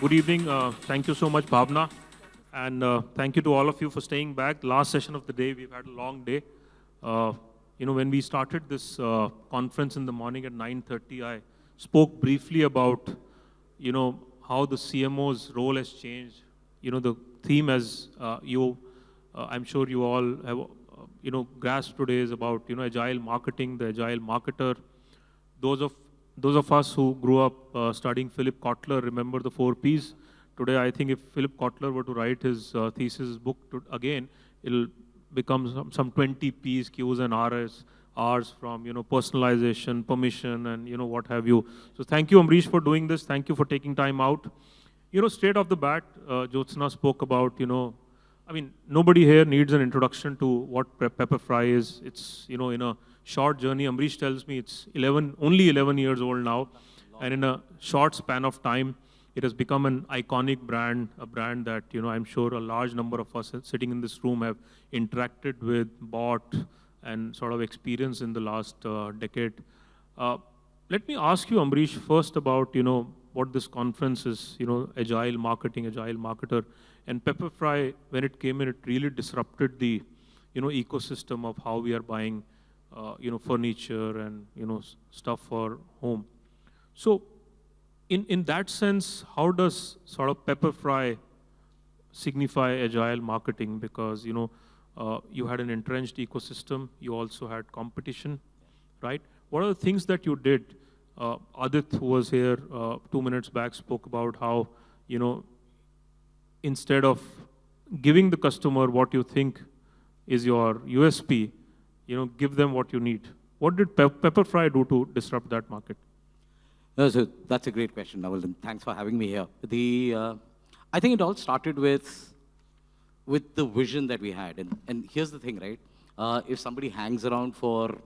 Good evening. Uh, thank you so much, Bhavna. And uh, thank you to all of you for staying back. Last session of the day, we've had a long day. Uh, you know, when we started this uh, conference in the morning at 9.30, I spoke briefly about, you know, how the CMO's role has changed. You know, the theme as uh, you, uh, I'm sure you all have, you know, grasped today is about, you know, agile marketing, the agile marketer. Those of those of us who grew up uh, studying Philip Kotler remember the four Ps. Today, I think if Philip Kotler were to write his uh, thesis book to, again, it'll become some, some 20 Ps, Qs, and Rs, Rs from you know personalization, permission, and you know what have you. So thank you, Ambareesh, for doing this. Thank you for taking time out. You know, straight off the bat, uh, Jyotsna spoke about you know, I mean, nobody here needs an introduction to what Pepperfry is. It's you know in a short journey. Ambareesh tells me it's 11, only 11 years old now. And in a short span of time, it has become an iconic brand, a brand that, you know, I'm sure a large number of us sitting in this room have interacted with, bought, and sort of experienced in the last uh, decade. Uh, let me ask you, Ambareesh, first about, you know, what this conference is, you know, agile marketing, agile marketer. And Pepperfry, when it came in, it really disrupted the, you know, ecosystem of how we are buying uh, you know, furniture and, you know, stuff for home. So in, in that sense, how does sort of Pepperfry signify agile marketing? Because, you know, uh, you had an entrenched ecosystem, you also had competition, right? What are the things that you did? Uh, Adit, who was here uh, two minutes back, spoke about how, you know, instead of giving the customer what you think is your USP, you know, give them what you need. What did Pe Pepperfry do to disrupt that market? No, so that's a great question, Naval, thanks for having me here. The, uh, I think it all started with, with the vision that we had. And, and here's the thing, right? Uh, if somebody hangs around for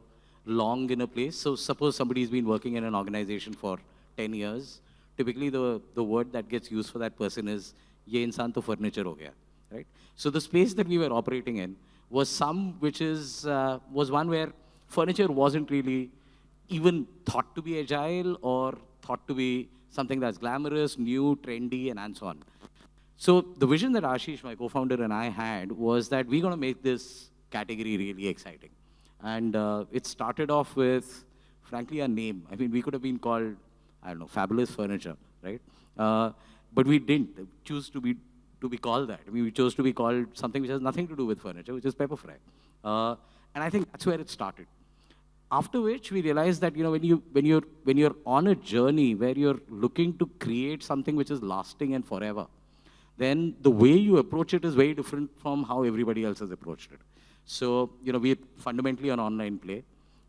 long in a place, so suppose somebody's been working in an organization for 10 years, typically the, the word that gets used for that person is, ye insan to furniture ho gaya, right? So the space that we were operating in, was some which is, uh, was one where furniture wasn't really even thought to be agile or thought to be something that's glamorous, new, trendy, and, and so on. So the vision that Ashish, my co-founder, and I had was that we're going to make this category really exciting. And uh, it started off with, frankly, a name. I mean, we could have been called, I don't know, Fabulous Furniture, right? Uh, but we didn't choose to be to be called that. We chose to be called something which has nothing to do with furniture, which is Pepperfry. Uh, and I think that's where it started. After which we realized that you know when you when you're when you're on a journey where you're looking to create something which is lasting and forever, then the way you approach it is very different from how everybody else has approached it. So you know we're fundamentally an online play.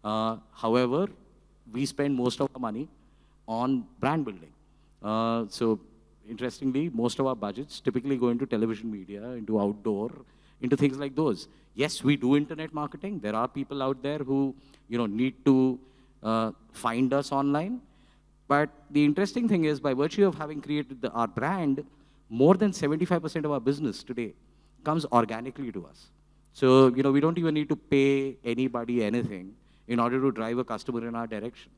Uh, however, we spend most of our money on brand building. Uh, so interestingly, most of our budgets typically go into television media, into outdoor, into things like those. Yes, we do internet marketing. There are people out there who, you know, need to uh, find us online. But the interesting thing is, by virtue of having created the, our brand, more than 75% of our business today comes organically to us. So, you know, we don't even need to pay anybody anything in order to drive a customer in our direction.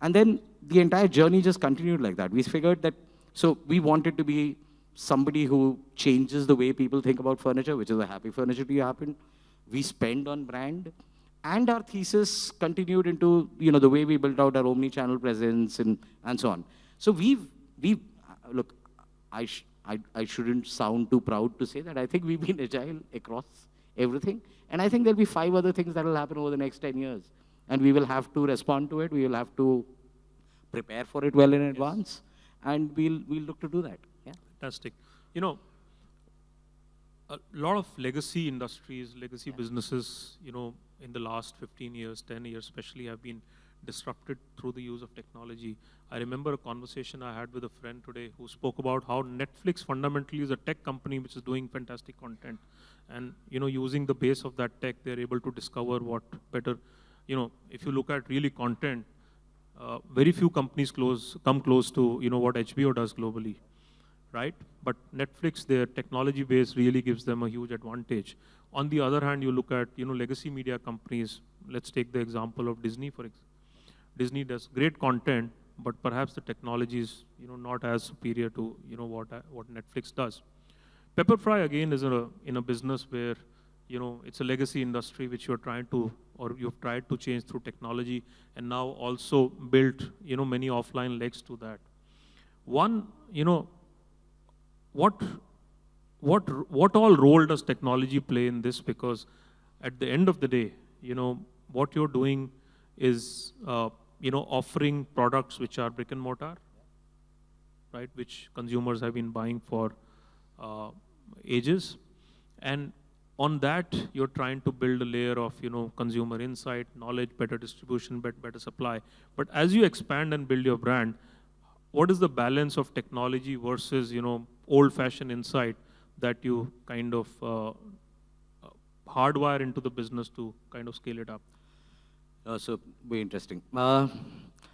And then the entire journey just continued like that. We figured that so we wanted to be somebody who changes the way people think about furniture, which is a happy furniture to happen. We spend on brand. And our thesis continued into, you know, the way we built out our omni-channel presence and, and so on. So we've, we look, I, sh I, I shouldn't sound too proud to say that. I think we've been agile across everything. And I think there'll be five other things that will happen over the next 10 years. And we will have to respond to it. We will have to prepare for it well in advance and we'll, we'll look to do that. Yeah. Fantastic. You know, a lot of legacy industries, legacy yeah. businesses, you know, in the last 15 years, 10 years especially, have been disrupted through the use of technology. I remember a conversation I had with a friend today who spoke about how Netflix fundamentally is a tech company which is doing fantastic content. And, you know, using the base of that tech, they're able to discover what better, you know, if you look at really content, uh, very few companies close, come close to you know what HBO does globally, right? But Netflix, their technology base really gives them a huge advantage. On the other hand, you look at you know legacy media companies. Let's take the example of Disney for example. Disney does great content, but perhaps the technology is, you know, not as superior to, you know, what, what Netflix does. Pepperfry again is in a, in a business where, you know, it's a legacy industry which you're trying to, or you've tried to change through technology and now also built, you know, many offline legs to that. One, you know, what, what, what all role does technology play in this? Because at the end of the day, you know, what you're doing is, uh, you know, offering products which are brick and mortar, right, which consumers have been buying for uh, ages. And on that, you're trying to build a layer of, you know, consumer insight, knowledge, better distribution, better, supply. But as you expand and build your brand, what is the balance of technology versus, you know, old-fashioned insight that you kind of uh, hardwire into the business to kind of scale it up? Uh, so very interesting. Uh,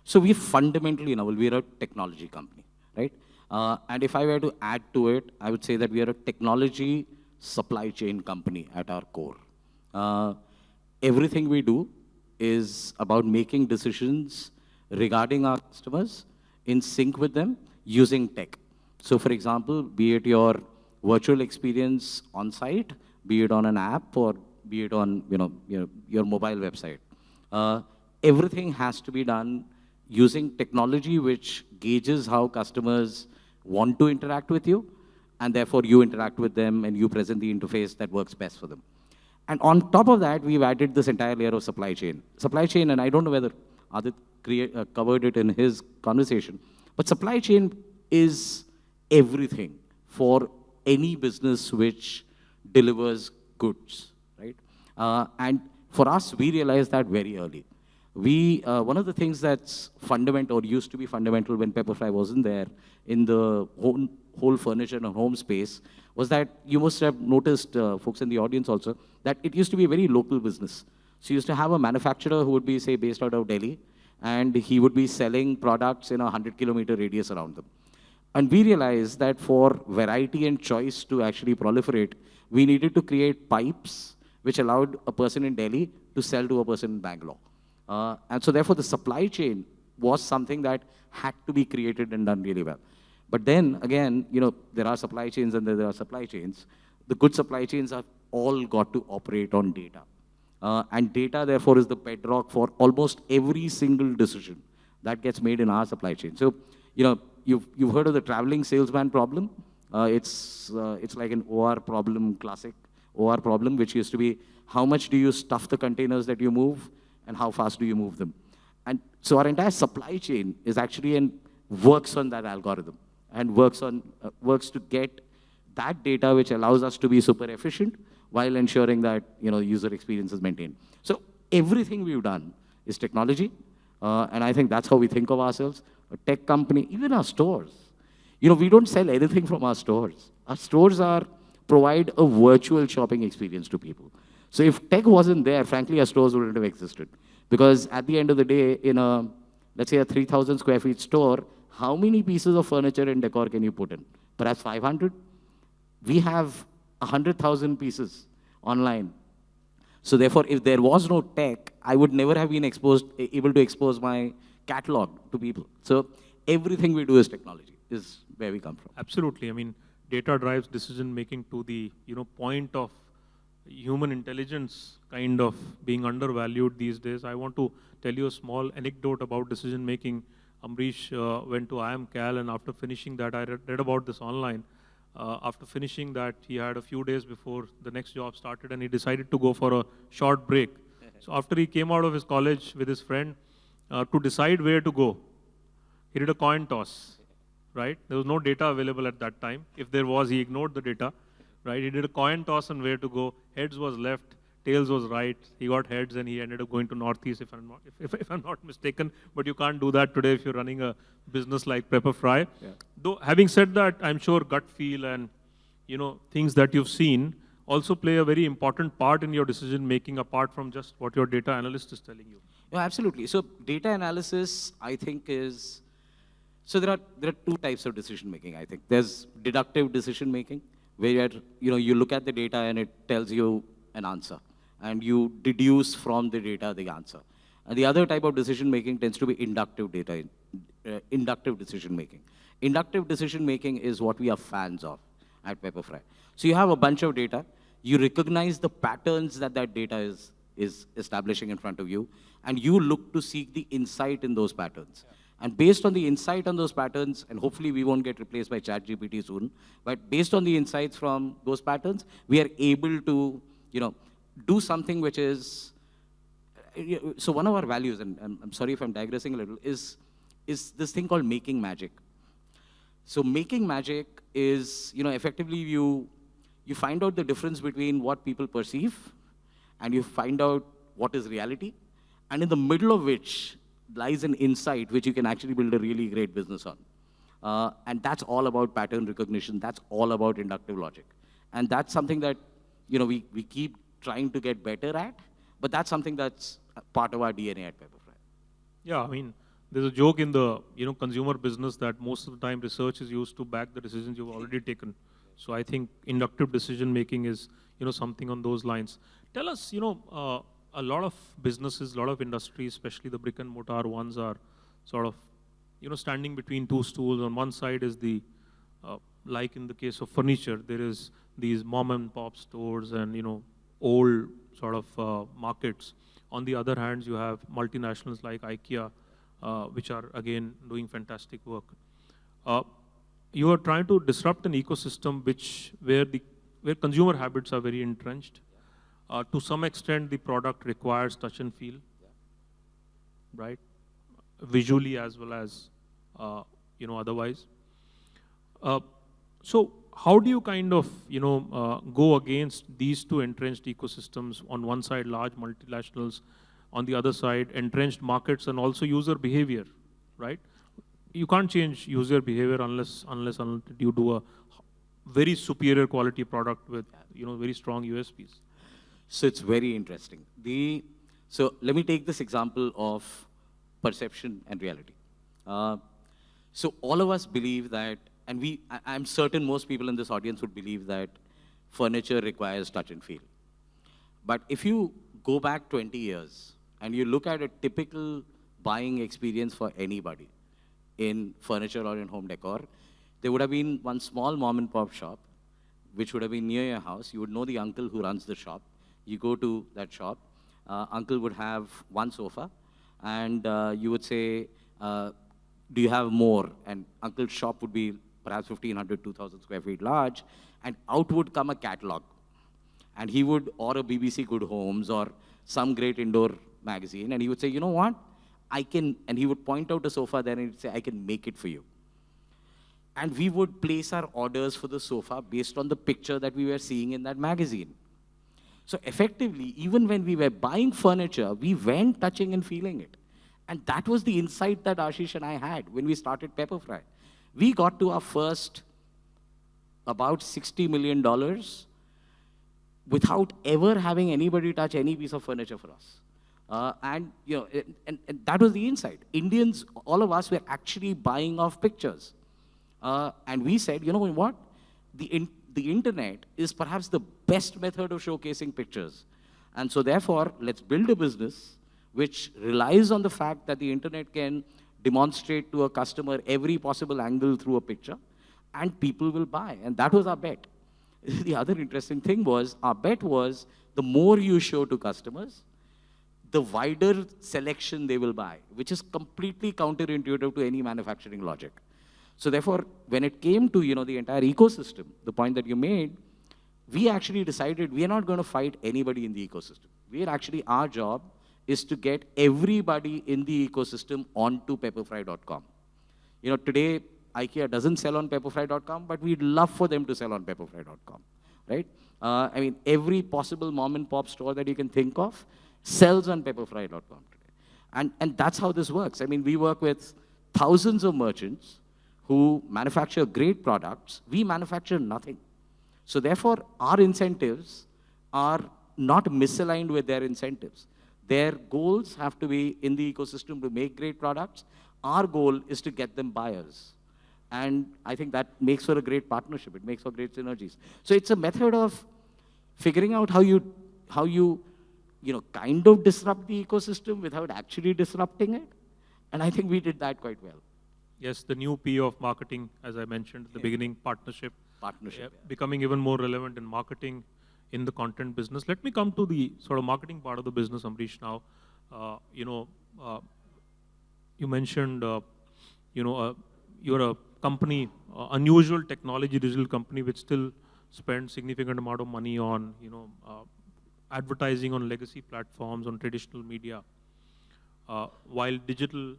so we fundamentally, you know, we're a technology company, right? Uh, and if I were to add to it, I would say that we are a technology supply chain company at our core. Uh, everything we do is about making decisions regarding our customers in sync with them using tech. So for example, be it your virtual experience on site, be it on an app or be it on you know, your, your mobile website. Uh, everything has to be done using technology which gauges how customers want to interact with you, and therefore you interact with them and you present the interface that works best for them. And on top of that, we've added this entire layer of supply chain. Supply chain, and I don't know whether Adit create, uh, covered it in his conversation, but supply chain is everything for any business which delivers goods, right? Uh, and for us, we realized that very early. We, uh, one of the things that's fundamental, or used to be fundamental when Pepperfry wasn't there in the whole, furniture and home space, was that you must have noticed, uh, folks in the audience also, that it used to be a very local business. So you used to have a manufacturer who would be, say, based out of Delhi, and he would be selling products in a 100 kilometer radius around them. And we realized that for variety and choice to actually proliferate, we needed to create pipes which allowed a person in Delhi to sell to a person in Bangalore. Uh, and so therefore the supply chain was something that had to be created and done really well. But then again, you know, there are supply chains and there are supply chains. The good supply chains have all got to operate on data. Uh, and data, therefore, is the bedrock for almost every single decision that gets made in our supply chain. So, you know, you've, you've heard of the traveling salesman problem. Uh, it's, uh, it's like an OR problem, classic OR problem, which used to be how much do you stuff the containers that you move and how fast do you move them. And so our entire supply chain is actually and works on that algorithm and works, on, uh, works to get that data which allows us to be super efficient while ensuring that you know, user experience is maintained. So everything we've done is technology, uh, and I think that's how we think of ourselves a tech company, even our stores. You know, we don't sell anything from our stores. Our stores are provide a virtual shopping experience to people. So if tech wasn't there, frankly, our stores wouldn't have existed. Because at the end of the day, in a, let's say a 3,000 square feet store, how many pieces of furniture and decor can you put in? Perhaps 500? We have 100,000 pieces online. So therefore, if there was no tech, I would never have been exposed, able to expose my catalog to people. So everything we do is technology, is where we come from. Absolutely. I mean, data drives decision making to the you know point of human intelligence kind of being undervalued these days. I want to tell you a small anecdote about decision making. Ambareesh uh, went to IIM Cal, and after finishing that, I read, read about this online. Uh, after finishing that, he had a few days before the next job started and he decided to go for a short break. so after he came out of his college with his friend, uh, to decide where to go. He did a coin toss, right? There was no data available at that time. If there was, he ignored the data, right? He did a coin toss on where to go. Heads was left, tails was right. He got heads and he ended up going to Northeast, if I'm not, if, if, if I'm not mistaken. But you can't do that today if you're running a business like Pepperfry. Yeah. Though, having said that, I'm sure gut feel and you know things that you've seen also play a very important part in your decision making apart from just what your data analyst is telling you. No, absolutely. So data analysis, I think, is so there are there are two types of decision making. I think there's deductive decision making, where you know you look at the data and it tells you an answer, and you deduce from the data the answer. And the other type of decision making tends to be inductive data uh, inductive decision making. Inductive decision making is what we are fans of at Pepperfry. So you have a bunch of data, you recognize the patterns that that data is, is establishing in front of you, and you look to seek the insight in those patterns. And based on the insight on those patterns, and hopefully we won't get replaced by ChatGPT soon, but based on the insights from those patterns, we are able to, you know, do something which is, so one of our values, and I'm, sorry if I'm digressing a little, is, is this thing called making magic. So making magic is, you know, effectively you, you find out the difference between what people perceive and you find out what is reality, and in the middle of which lies an insight which you can actually build a really great business on. Uh, and that's all about pattern recognition. That's all about inductive logic. And that's something that, you know, we, we keep trying to get better at, but that's something that's part of our DNA at Pepperfry. Yeah, I mean, there's a joke in the, you know, consumer business that most of the time research is used to back the decisions you've already taken. So I think inductive decision making is, you know, something on those lines. Tell us, you know, uh, a lot of businesses, a lot of industries, especially the brick and mortar ones, are sort of, you know, standing between two stools. On one side is the, uh, like in the case of furniture, there is these mom and pop stores and you know, old sort of uh, markets. On the other hand, you have multinationals like IKEA, uh, which are again doing fantastic work. Uh, you are trying to disrupt an ecosystem which where the where consumer habits are very entrenched uh, to some extent, the product requires touch and feel, right? Visually as well as, uh, you know, otherwise. Uh, so how do you kind of, you know, uh, go against these two entrenched ecosystems? On one side, large multinationals, on the other side, entrenched markets and also user behavior, right? You can't change user behavior unless, unless, you do a very superior quality product with, you know, very strong USPs. So it's very interesting. The, so let me take this example of perception and reality. Uh, so all of us believe that, and we, I, am certain most people in this audience would believe that furniture requires touch and feel. But if you go back 20 years and you look at a typical buying experience for anybody in furniture or in home decor, there would have been one small mom and pop shop, which would have been near your house. You would know the uncle who runs the shop. You go to that shop, uh, uncle would have one sofa, and uh, you would say, uh, do you have more? And uncle's shop would be perhaps 1,500, 2,000 square feet large, and out would come a catalog. And he would, or a BBC Good Homes, or some great indoor magazine, and he would say, you know what? I can, and he would point out a sofa there and he'd say, I can make it for you. And we would place our orders for the sofa based on the picture that we were seeing in that magazine. So effectively, even when we were buying furniture, we went touching and feeling it. And that was the insight that Ashish and I had when we started Pepperfry. We got to our first about $60 million without ever having anybody touch any piece of furniture for us. Uh, and, you know, and, and, that was the insight. Indians, all of us were actually buying off pictures. Uh, and we said, you know what? The, in, the internet is perhaps the best method of showcasing pictures. And so therefore, let's build a business which relies on the fact that the internet can demonstrate to a customer every possible angle through a picture, and people will buy. And that was our bet. the other interesting thing was, our bet was, the more you show to customers, the wider selection they will buy, which is completely counterintuitive to any manufacturing logic. So therefore, when it came to you know the entire ecosystem, the point that you made, we actually decided we are not going to fight anybody in the ecosystem. We are actually, our job is to get everybody in the ecosystem onto pepperfry.com. You know, today, IKEA doesn't sell on pepperfry.com, but we'd love for them to sell on pepperfry.com, right? Uh, I mean, every possible mom and pop store that you can think of sells on pepperfry.com today. And, and that's how this works. I mean, we work with thousands of merchants who manufacture great products. We manufacture nothing. So therefore, our incentives are not misaligned with their incentives. Their goals have to be in the ecosystem to make great products. Our goal is to get them buyers. And I think that makes for a great partnership. It makes for great synergies. So it's a method of figuring out how you, how you, you know, kind of disrupt the ecosystem without actually disrupting it. And I think we did that quite well. Yes, the new P of marketing, as I mentioned at the beginning, partnership. Partnership, uh, yeah. Becoming even more relevant in marketing, in the content business. Let me come to the sort of marketing part of the business, Ambareesh, now. Uh, you know, uh, you mentioned, uh, you know, uh, you're a company, uh, unusual technology digital company, which still spends significant amount of money on, you know, uh, advertising on legacy platforms, on traditional media. While digital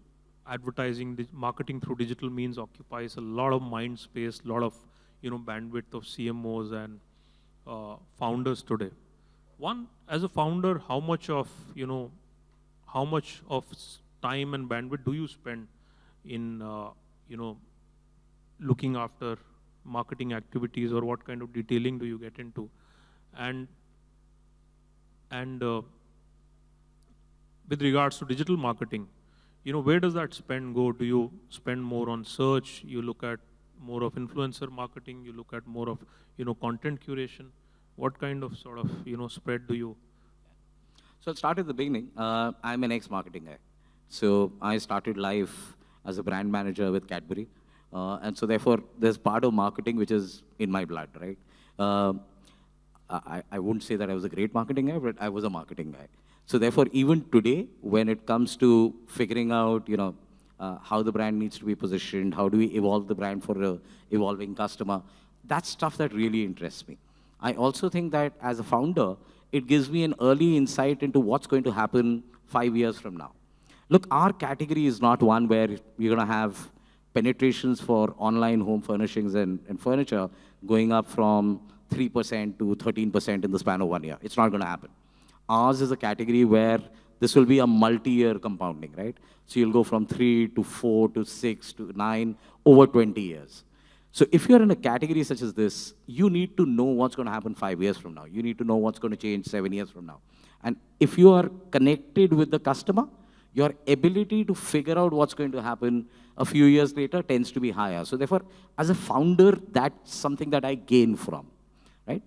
advertising, marketing through digital means occupies a lot of mind space, a lot of, you know, bandwidth of CMOs and uh, founders today. One, as a founder, how much of, you know, how much of time and bandwidth do you spend in, uh, you know, looking after marketing activities or what kind of detailing do you get into? And, and uh, with regards to digital marketing, you know, where does that spend go? Do you spend more on search? You look at more of influencer marketing? You look at more of, you know, content curation? What kind of sort of, you know, spread do you? So I'll start at the beginning. Uh, I'm an ex-marketing guy. So I started life as a brand manager with Cadbury. Uh, and so therefore, there's part of marketing which is in my blood, right? Uh, I, I wouldn't say that I was a great marketing guy, but I was a marketing guy. So therefore, even today, when it comes to figuring out, you know, uh, how the brand needs to be positioned, how do we evolve the brand for a evolving customer, that's stuff that really interests me. I also think that as a founder, it gives me an early insight into what's going to happen five years from now. Look, our category is not one where you're going to have penetrations for online home furnishings and, and furniture going up from 3% to 13% in the span of one year. It's not going to happen. Ours is a category where this will be a multi-year compounding, right? So you'll go from 3 to 4 to 6 to 9 over 20 years. So if you're in a category such as this, you need to know what's going to happen five years from now. You need to know what's going to change seven years from now. And if you are connected with the customer, your ability to figure out what's going to happen a few years later tends to be higher. So therefore, as a founder, that's something that I gain from, right?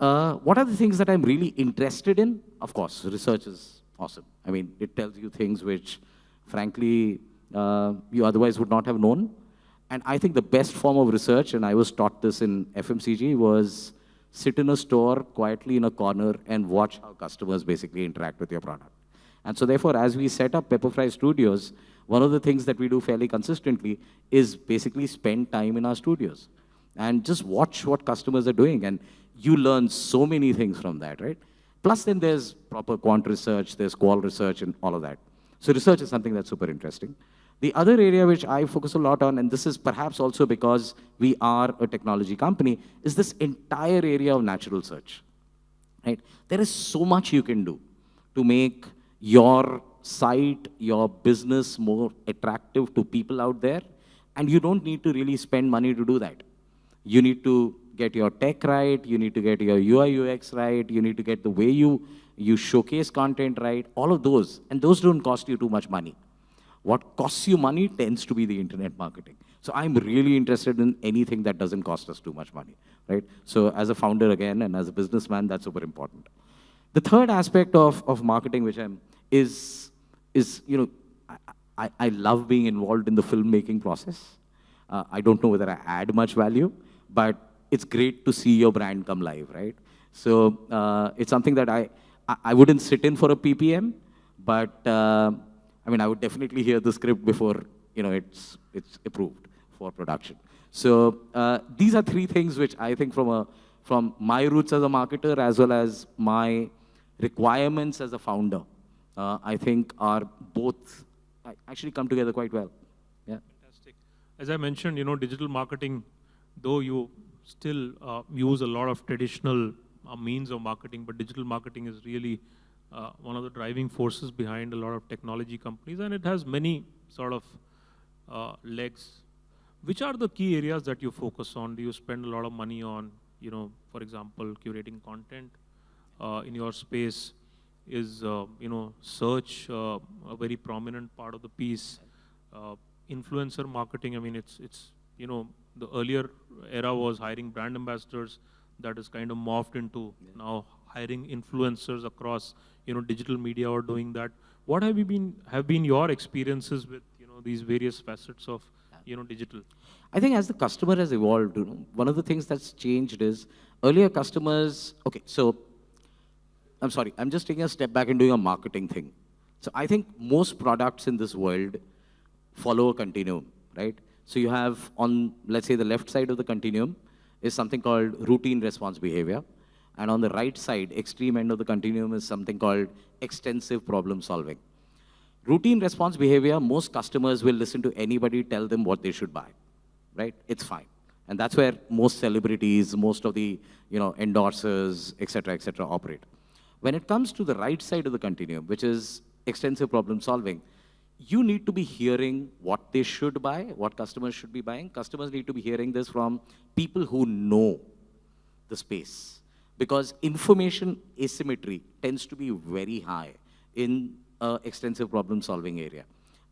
Uh, what are the things that I'm really interested in? Of course, research is awesome. I mean, it tells you things which, frankly, uh, you otherwise would not have known. And I think the best form of research, and I was taught this in FMCG, was sit in a store quietly in a corner and watch how customers basically interact with your product. And so therefore, as we set up Pepperfry Studios, one of the things that we do fairly consistently is basically spend time in our studios and just watch what customers are doing. And you learn so many things from that, right? Plus then there's proper quant research, there's qual research and all of that. So research is something that's super interesting. The other area which I focus a lot on, and this is perhaps also because we are a technology company, is this entire area of natural search. Right? There is so much you can do to make your site, your business more attractive to people out there, and you don't need to really spend money to do that. You need to get your tech right, you need to get your UI UX right, you need to get the way you, you showcase content right, all of those, and those don't cost you too much money. What costs you money tends to be the internet marketing. So I'm really interested in anything that doesn't cost us too much money, right? So as a founder again, and as a businessman, that's super important. The third aspect of, of marketing, which I'm, is, is, you know, I, I, love being involved in the filmmaking process. Uh, I don't know whether I add much value, but it's great to see your brand come live, right? So uh, it's something that I, I, wouldn't sit in for a PPM, but uh, I mean, I would definitely hear the script before, you know, it's, it's approved for production. So uh, these are three things which I think from, a, from my roots as a marketer as well as my requirements as a founder, uh, I think are both actually come together quite well. Yeah. Fantastic. As I mentioned, you know, digital marketing, though you still uh, use a lot of traditional uh, means of marketing, but digital marketing is really uh, one of the driving forces behind a lot of technology companies, and it has many sort of uh, legs. Which are the key areas that you focus on? Do you spend a lot of money on, you know, for example, curating content uh, in your space? Is uh, you know search a very prominent part of the piece? Influencer marketing. I mean, it's it's you know the earlier era was hiring brand ambassadors. That is kind of morphed into now hiring influencers across you know digital media or doing that. What have you been have been your experiences with you know, these various facets of, you know, digital? I think as the customer has evolved, you know, one of the things that's changed is earlier customers, okay, so I'm sorry, I'm just taking a step back and doing a marketing thing. So I think most products in this world follow a continuum, right? So you have on, let's say the left side of the continuum is something called routine response behavior. And on the right side, extreme end of the continuum is something called extensive problem solving. Routine response behavior, most customers will listen to anybody tell them what they should buy, right? It's fine. And that's where most celebrities, most of the you know, endorsers, et cetera, et cetera, operate. When it comes to the right side of the continuum, which is extensive problem solving, you need to be hearing what they should buy, what customers should be buying. Customers need to be hearing this from people who know the space. Because information asymmetry tends to be very high in uh, extensive problem solving area.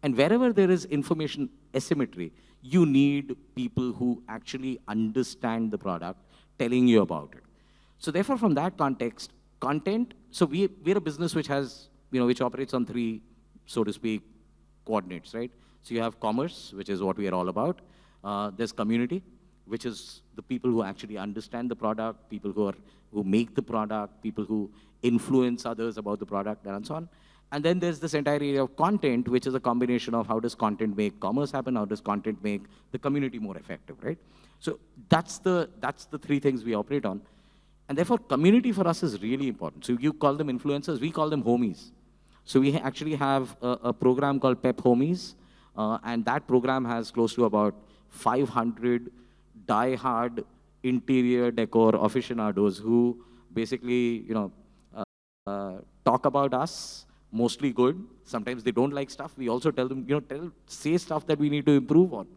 And wherever there is information asymmetry, you need people who actually understand the product telling you about it. So therefore, from that context, content, so we, we're a business which has, you know, which operates on three, so to speak, coordinates, right? So you have commerce, which is what we are all about. Uh, there's community, which is the people who actually understand the product, people who are who make the product, people who influence others about the product, and so on. And then there's this entire area of content, which is a combination of how does content make commerce happen, how does content make the community more effective, right? So that's the that's the three things we operate on. And therefore, community for us is really important. So you call them influencers, we call them homies. So we actually have a, a program called Pep Homies, uh, and that program has close to about 500 die-hard interior decor aficionados who basically, you know, uh, uh, talk about us, mostly good. Sometimes they don't like stuff. We also tell them, you know, tell, say stuff that we need to improve on.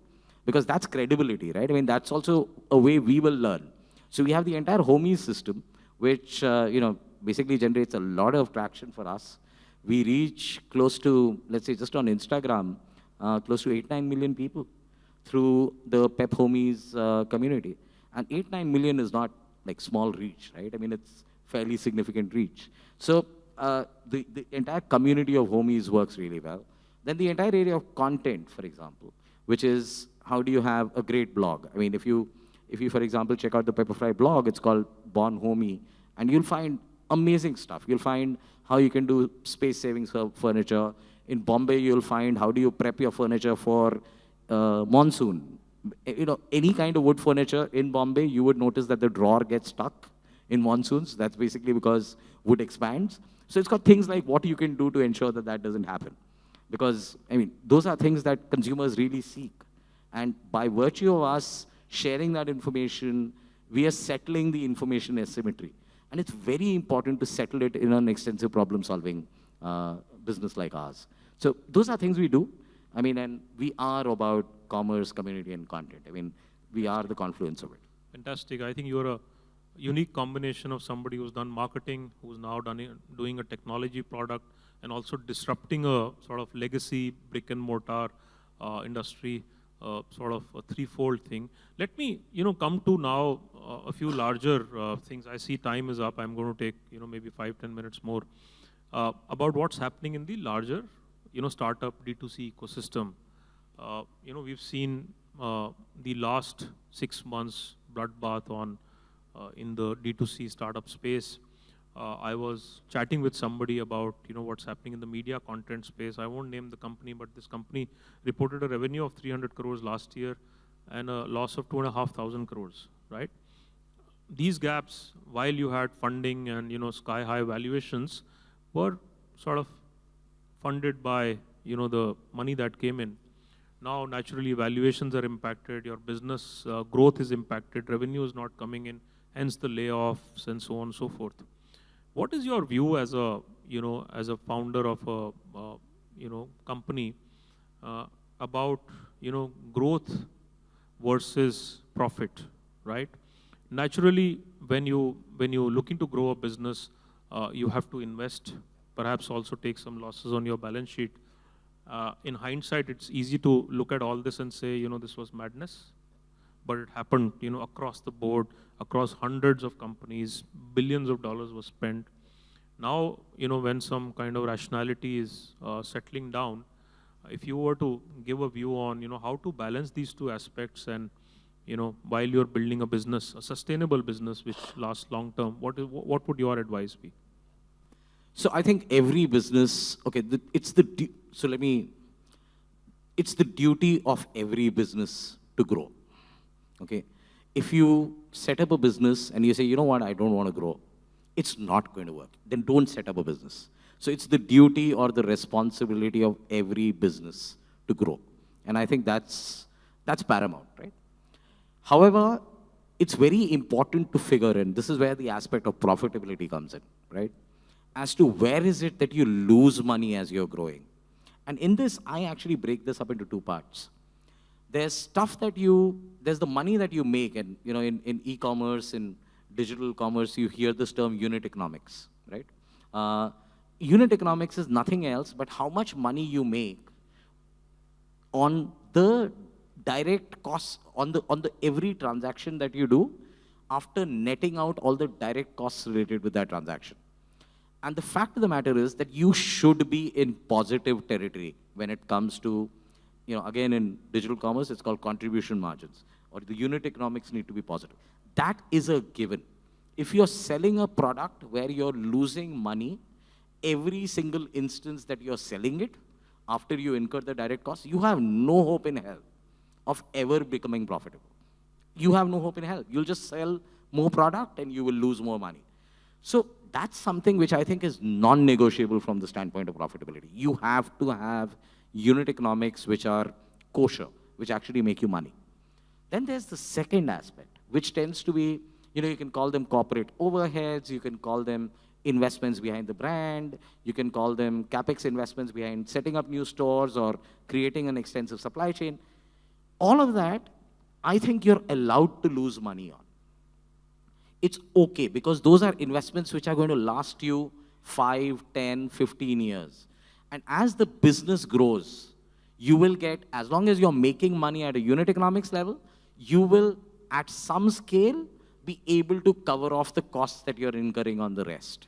Because that's credibility, right? I mean, that's also a way we will learn. So we have the entire homies system, which, uh, you know, basically generates a lot of traction for us. We reach close to, let's say, just on Instagram, uh, close to 8, 9 million people through the Pep Homies uh, community. And 8, 9 million is not like small reach, right? I mean, it's fairly significant reach. So uh, the, the entire community of homies works really well. Then the entire area of content, for example, which is how do you have a great blog? I mean, if you, if you, for example, check out the Pepperfry blog, it's called Born Homie, and you'll find amazing stuff. You'll find how you can do space saving furniture. In Bombay, you'll find how do you prep your furniture for uh, monsoon. You know, any kind of wood furniture in Bombay, you would notice that the drawer gets stuck in monsoons. That's basically because wood expands. So it's got things like what you can do to ensure that that doesn't happen. Because, I mean, those are things that consumers really seek. And by virtue of us sharing that information, we are settling the information asymmetry. And it's very important to settle it in an extensive problem solving uh, business like ours. So those are things we do. I mean, and we are about commerce, community, and content. I mean, we are the confluence of it. Fantastic. I think you're a unique combination of somebody who's done marketing, who's now done doing a technology product, and also disrupting a sort of legacy brick and mortar uh, industry, uh, sort of a threefold thing. Let me, you know, come to now uh, a few larger uh, things. I see time is up. I'm going to take, you know, maybe five, ten minutes more uh, about what's happening in the larger, you know, startup D2C ecosystem. Uh, you know, we've seen the last six months bloodbath on uh, in the D2C startup space. Uh, I was chatting with somebody about you know what's happening in the media content space. I won't name the company, but this company reported a revenue of 300 crores last year and a loss of two and a half thousand crores. Right? These gaps, while you had funding and you know sky high valuations, were sort of funded by you know the money that came in. Now, naturally, valuations are impacted. Your business uh, growth is impacted. Revenue is not coming in hence the layoffs and so on and so forth. What is your view as a, you know, as a founder of a, uh, you know, company uh, about, you know, growth versus profit, right? Naturally, when you, when you looking to grow a business, uh, you have to invest, perhaps also take some losses on your balance sheet. Uh, in hindsight, it's easy to look at all this and say, you know, this was madness but it happened, you know, across the board, across hundreds of companies, billions of dollars were spent. Now, you know, when some kind of rationality is uh, settling down, if you were to give a view on, you know, how to balance these two aspects and, you know, while you're building a business, a sustainable business which lasts long term, what, is, what would your advice be? So I think every business, okay, the, it's the, so let me, it's the duty of every business to grow, okay? If you set up a business and you say, you know what, I don't want to grow, it's not going to work. Then don't set up a business. So it's the duty or the responsibility of every business to grow. And I think that's, that's paramount, right? However, it's very important to figure in, this is where the aspect of profitability comes in, right? As to where is it that you lose money as you're growing. And in this, I actually break this up into two parts. There's stuff that you, there's the money that you make, and you know, in, in e-commerce, in digital commerce, you hear this term unit economics, right? Uh, unit economics is nothing else but how much money you make on the direct costs, on the, on the every transaction that you do after netting out all the direct costs related with that transaction. And the fact of the matter is that you should be in positive territory when it comes to, you know, again, in digital commerce, it's called contribution margins, or the unit economics need to be positive. That is a given. If you're selling a product where you're losing money every single instance that you're selling it, after you incur the direct cost, you have no hope in hell of ever becoming profitable. You have no hope in hell. You'll just sell more product and you will lose more money. So that's something which I think is non-negotiable from the standpoint of profitability. You have to have unit economics which are kosher, which actually make you money. Then there's the second aspect, which tends to be, you know, you can call them corporate overheads, you can call them investments behind the brand. You can call them capex investments behind setting up new stores or creating an extensive supply chain. All of that, I think you're allowed to lose money on. It's okay because those are investments which are going to last you 5, 10, 15 years. And as the business grows, you will get, as long as you're making money at a unit economics level, you will, at some scale, be able to cover off the costs that you're incurring on the rest.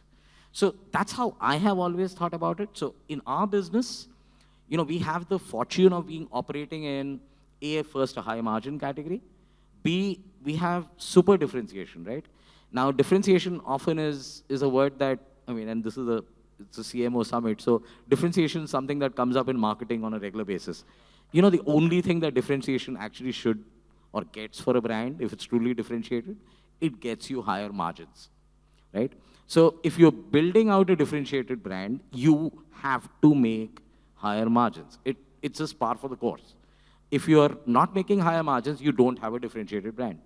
So that's how I have always thought about it. So in our business, you know, we have the fortune of being operating in A, first a high margin category. B, we have super differentiation, right? Now, differentiation often is, is a word that, I mean, and this is a, it's a CMO summit. So differentiation is something that comes up in marketing on a regular basis. You know, the only thing that differentiation actually should or gets for a brand, if it's truly differentiated, it gets you higher margins, right? So if you're building out a differentiated brand, you have to make higher margins. It, it's just par for the course. If you're not making higher margins, you don't have a differentiated brand.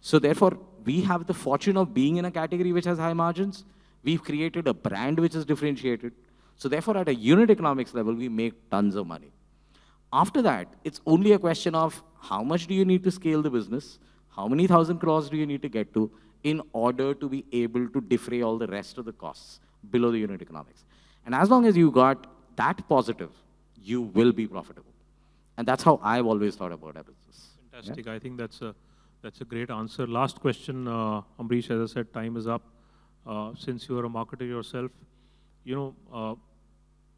So therefore, we have the fortune of being in a category which has high margins. We've created a brand which is differentiated. So therefore, at a unit economics level, we make tons of money. After that, it's only a question of how much do you need to scale the business? How many thousand crores do you need to get to in order to be able to defray all the rest of the costs below the unit economics? And as long as you got that positive, you will be profitable. And that's how I've always thought about our business. Fantastic. Yeah? I think that's a, that's a great answer. Last question, uh, as I said, time is up. Uh, since you are a marketer yourself, you know, uh,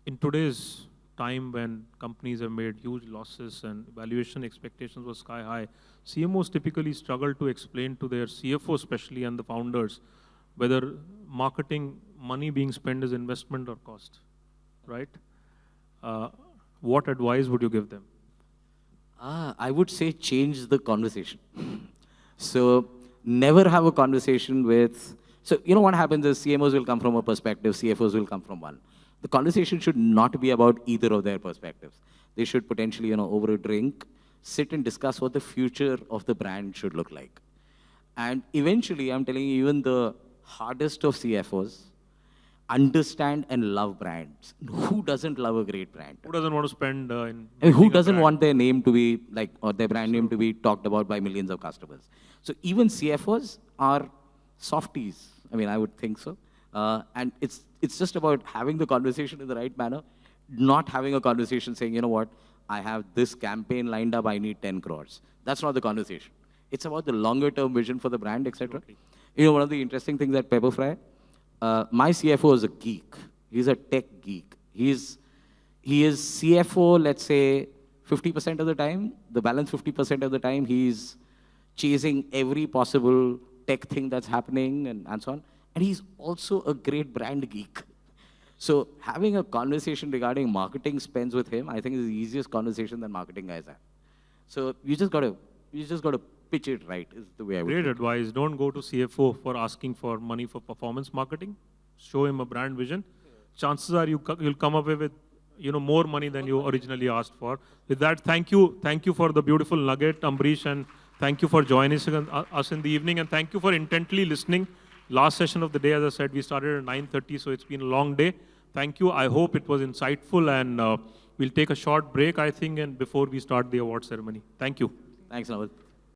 in today's time when companies have made huge losses and valuation expectations were sky high, CMOs typically struggle to explain to their CFO especially and the founders whether marketing money being spent is investment or cost, right? Uh, what advice would you give them? Ah, I would say change the conversation. so never have a conversation with, so you know what happens is CMOs will come from a perspective, CFOs will come from one the conversation should not be about either of their perspectives. They should potentially, you know, over a drink, sit and discuss what the future of the brand should look like. And eventually, I'm telling you, even the hardest of CFOs understand and love brands. Who doesn't love a great brand? Who doesn't want to spend uh, in... I mean, who doesn't want their name to be, like, or their brand name to be talked about by millions of customers? So even CFOs are softies. I mean, I would think so. Uh, and it's, it's just about having the conversation in the right manner, not having a conversation saying, you know what, I have this campaign lined up, I need 10 crores. That's not the conversation. It's about the longer term vision for the brand, etc. You know, one of the interesting things at Pepperfry, uh, my CFO is a geek. He's a tech geek. He's, he is CFO, let's say 50% of the time, the balance 50% of the time, he's chasing every possible tech thing that's happening and, and so on. And he's also a great brand geek. So having a conversation regarding marketing spends with him, I think is the easiest conversation that marketing guys have. So you just gotta, you just gotta pitch it right, is the way I would. Great advice. Don't go to CFO for asking for money for performance marketing. Show him a brand vision. Chances are you you'll come away with you know more money than you originally asked for. With that, thank you, thank you for the beautiful nugget, Ambareesh, and thank you for joining us in- uh, us in the evening, and thank you for intently listening. Last session of the day, as I said, we started at 9:30, so it's been a long day. Thank you. I hope it was insightful, and uh, we'll take a short break, I think, and before we start the award ceremony. Thank you. Thanks, Naval.